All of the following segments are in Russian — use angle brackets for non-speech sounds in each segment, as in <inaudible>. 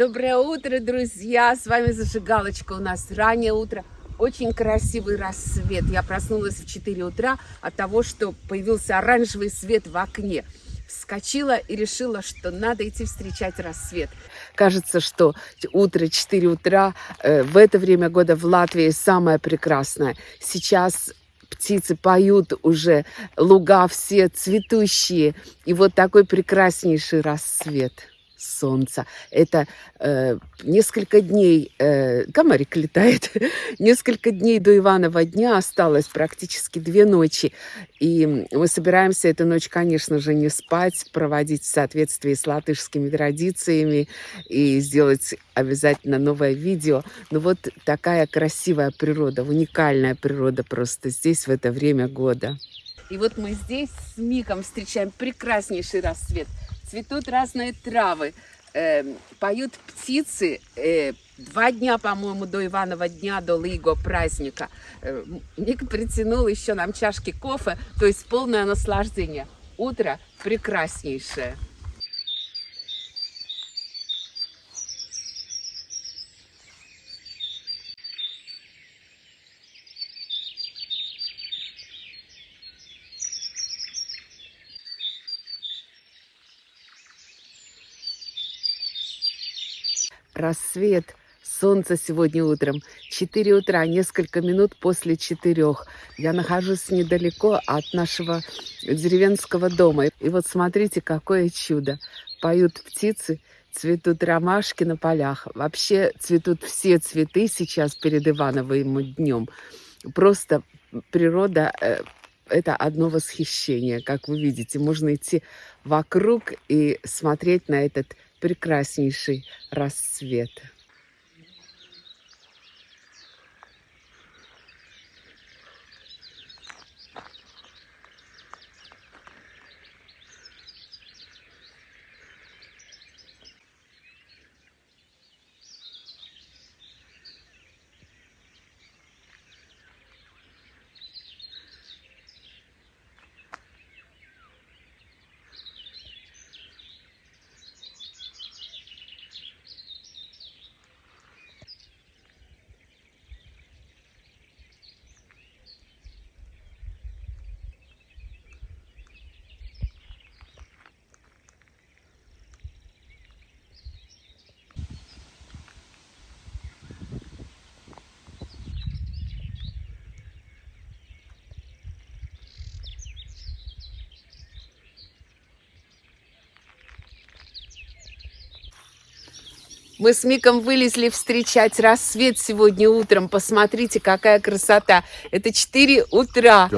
Доброе утро, друзья! С вами Зажигалочка. У нас раннее утро. Очень красивый рассвет. Я проснулась в 4 утра от того, что появился оранжевый свет в окне. Вскочила и решила, что надо идти встречать рассвет. Кажется, что утро 4 утра э, в это время года в Латвии самое прекрасное. Сейчас птицы поют уже, луга все цветущие. И вот такой прекраснейший рассвет солнца. Это э, несколько дней, э, комарик летает, <laughs> несколько дней до Иванова дня осталось, практически две ночи. И мы собираемся эту ночь, конечно же, не спать, проводить в соответствии с латышскими традициями и сделать обязательно новое видео. Но вот такая красивая природа, уникальная природа просто здесь в это время года. И вот мы здесь с Миком встречаем прекраснейший рассвет – цветут разные травы, э, поют птицы. Э, два дня, по-моему, до Иванова дня, до Лиго праздника. Э, Ник притянул еще нам чашки кофе, то есть полное наслаждение. Утро прекраснейшее. Рассвет, солнце сегодня утром. 4 утра, несколько минут после четырех. Я нахожусь недалеко от нашего деревенского дома. И вот смотрите, какое чудо. Поют птицы, цветут ромашки на полях. Вообще цветут все цветы сейчас перед Ивановым днем. Просто природа э, это одно восхищение, как вы видите. Можно идти вокруг и смотреть на этот прекраснейший рассвет. Мы с Миком вылезли встречать рассвет сегодня утром. Посмотрите, какая красота. Это 4 утра.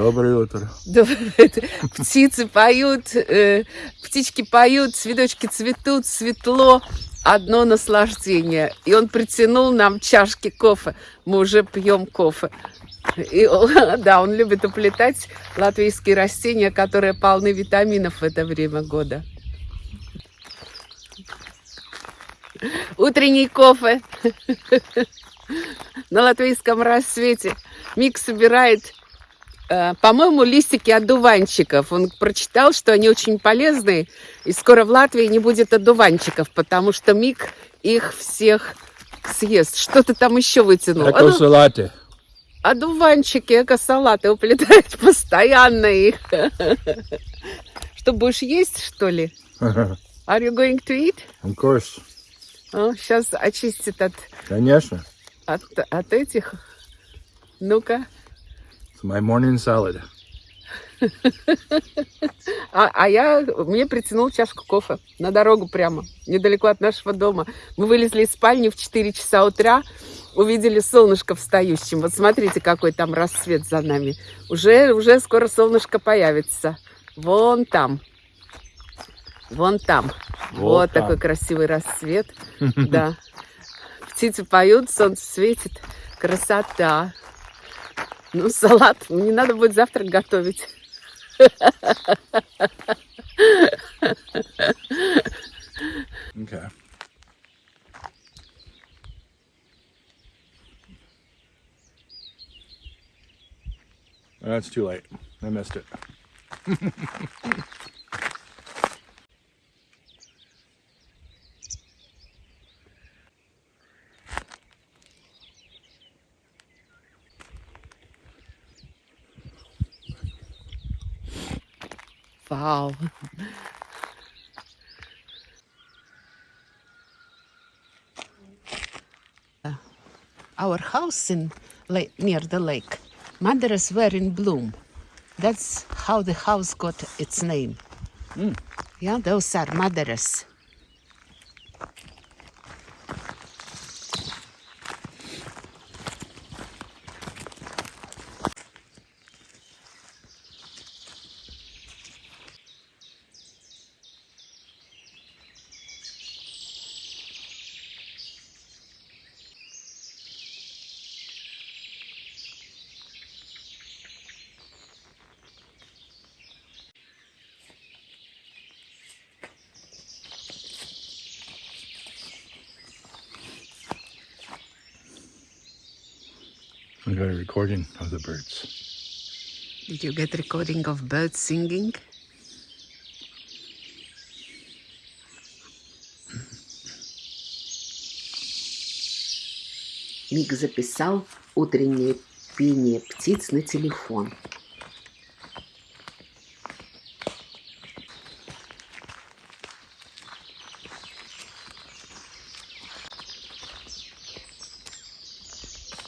Доброе утро. Птицы поют, э, птички поют, цветочки цветут, светло. Одно наслаждение. И он притянул нам чашки кофе. Мы уже пьем кофе. И, <laughs> да, он любит уплетать латвийские растения, которые полны витаминов в это время года. Утренний кофе на латвийском рассвете. Мик собирает, э, по-моему, листики одуванчиков. Он прочитал, что они очень полезные, и скоро в Латвии не будет одуванчиков, потому что Мик их всех съест. Что ты там еще вытянул? Эко-салаты. Одуванчики, эко-салаты уплетает <laughs> постоянно их. Что, будешь есть, что ли? <laughs> Are you going to eat? Of course. О, сейчас очистит от... Конечно. От, от этих. Ну-ка. My morning salad. <laughs> А, а я, мне притянул чашку кофе на дорогу прямо, недалеко от нашего дома. Мы вылезли из спальни в 4 часа утра, увидели солнышко встающим. Вот смотрите, какой там рассвет за нами. Уже, уже скоро солнышко появится. Вон там. Вон там. Вот, вот там. такой красивый рассвет. <laughs> Да. Птицы поют, солнце светит. Красота. Ну, салат. Не надо будет завтрак готовить. Okay. That's too late. I missed it. <laughs> Wow. Our house in near the lake. Madaras were in bloom. That's how the house got its name. Mm. Yeah, those are madaras. I got a recording of the birds. Did you get recording of birds singing? Мик записал утреннее пение птиц на телефон.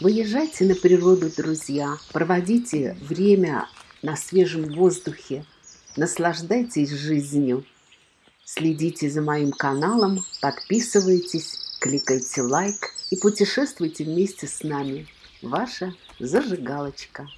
Выезжайте на природу, друзья. Проводите время на свежем воздухе. Наслаждайтесь жизнью. Следите за моим каналом, подписывайтесь, кликайте лайк и путешествуйте вместе с нами. Ваша зажигалочка.